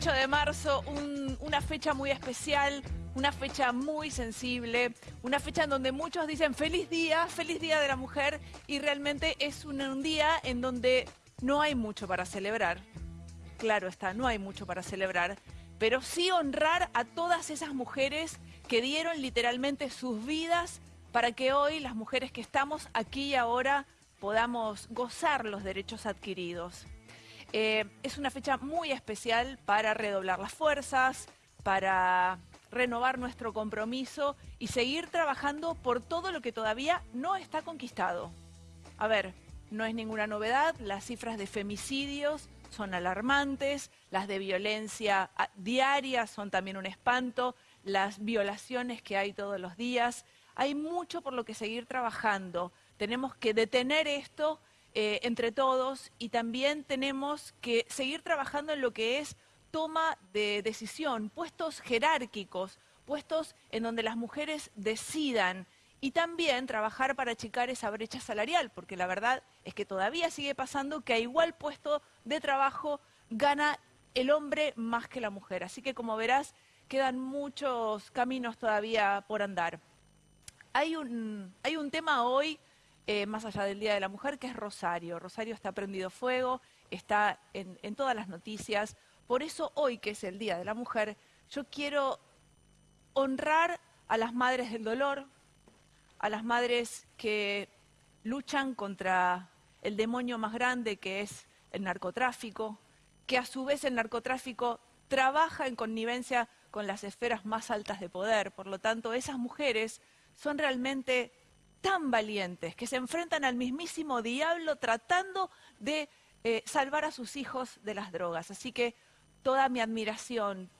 8 de marzo, un- una fecha muy especial, una fecha muy sensible, una fecha en donde muchos dicen feliz día, feliz día de la mujer, y realmente es un, un día en donde no hay mucho para celebrar. Claro está, no hay mucho para celebrar, pero sí honrar a todas esas mujeres que dieron literalmente sus vidas para que hoy las mujeres que estamos aquí y ahora podamos gozar los derechos adquiridos. Eh, es una fecha muy especial para redoblar las fuerzas, para renovar nuestro compromiso y seguir trabajando por todo lo que todavía no está conquistado. A ver, no es ninguna novedad, las cifras de femicidios son alarmantes, las de violencia ah, diaria son también un espanto, las violaciones que hay todos los días. Hay mucho por lo que seguir trabajando. Tenemos que detener esto eh, entre todos y también tenemos que seguir trabajando en lo que es toma de decisión, puestos jerárquicos, puestos en donde las mujeres decidan y también trabajar para achicar esa brecha salarial, porque la verdad es que todavía sigue pasando que a igual puesto de trabajo gana el hombre más que la mujer. Así que como verás, quedan muchos caminos todavía por andar. Hay un, hay un tema hoy, eh, más allá del Día de la Mujer, que es Rosario. Rosario está prendido fuego, está en, en todas las noticias. Por eso hoy, que es el Día de la Mujer, yo quiero honrar a las madres del dolor, a las madres que luchan contra el demonio más grande que es el narcotráfico, que a su vez el narcotráfico trabaja en connivencia con las esferas más altas de poder. Por lo tanto, esas mujeres son realmente tan valientes que se enfrentan al mismísimo diablo tratando de eh, salvar a sus hijos de las drogas. Así que toda mi admiración,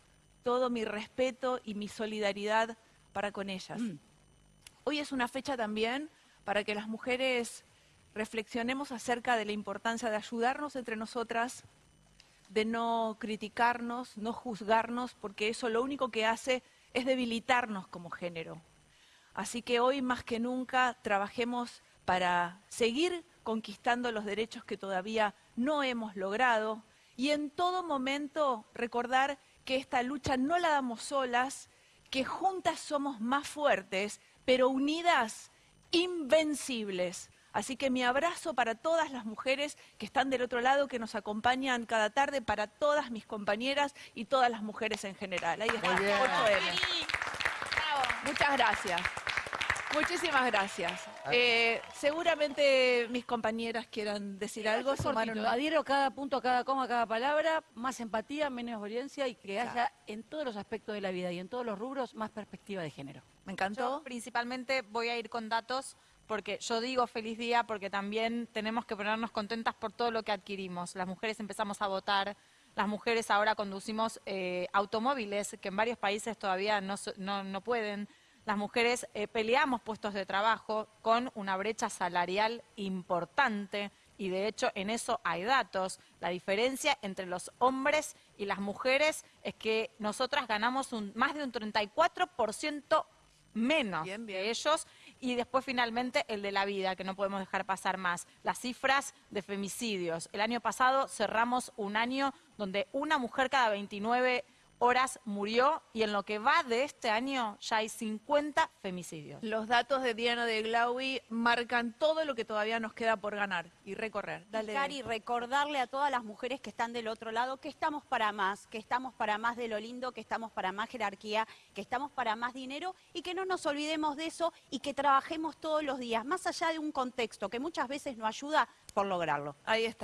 todo mi respeto y mi solidaridad para con ellas. Hoy es una fecha también para que las mujeres reflexionemos acerca de la importancia de ayudarnos entre nosotras, de no criticarnos, no juzgarnos, porque eso lo único que hace es debilitarnos como género. Así que hoy más que nunca trabajemos para seguir conquistando los derechos que todavía no hemos logrado y en todo momento recordar que esta lucha no la damos solas, que juntas somos más fuertes, pero unidas, invencibles. Así que mi abrazo para todas las mujeres que están del otro lado, que nos acompañan cada tarde, para todas mis compañeras y todas las mujeres en general. Ahí está, 8M. Muchas gracias. Muchísimas gracias. Eh, seguramente mis compañeras quieran decir algo. Cortito, sumaron- Adhiero cada punto, cada coma, cada palabra, más empatía, menos violencia y que haya en todos los aspectos de la vida y en todos los rubros más perspectiva de género. Me encantó. Yo principalmente voy a ir con datos porque yo digo feliz día porque también tenemos que ponernos contentas por todo lo que adquirimos. Las mujeres empezamos a votar, las mujeres ahora conducimos eh, automóviles que en varios países todavía no, no, no pueden. Las mujeres eh, peleamos puestos de trabajo con una brecha salarial importante y de hecho en eso hay datos. La diferencia entre los hombres y las mujeres es que nosotras ganamos un, más de un 34% menos Bien, bien. que ellos y después finalmente el de la vida que no podemos dejar pasar más. Las cifras de femicidios. El año pasado cerramos un año donde una mujer cada 29 horas murió y en lo que va de este año ya hay 50 femicidios Los datos de Diana de Glaui marcan todo lo que todavía nos queda por ganar y recorrer. Dale. Cari, recordarle a todas las mujeres que están del otro lado que estamos para más, que estamos para más de lo lindo, que estamos para más jerarquía, que estamos para más dinero y que no nos olvidemos de eso y que trabajemos todos los días, más allá de un contexto que muchas veces no ayuda por lograrlo. Ahí está.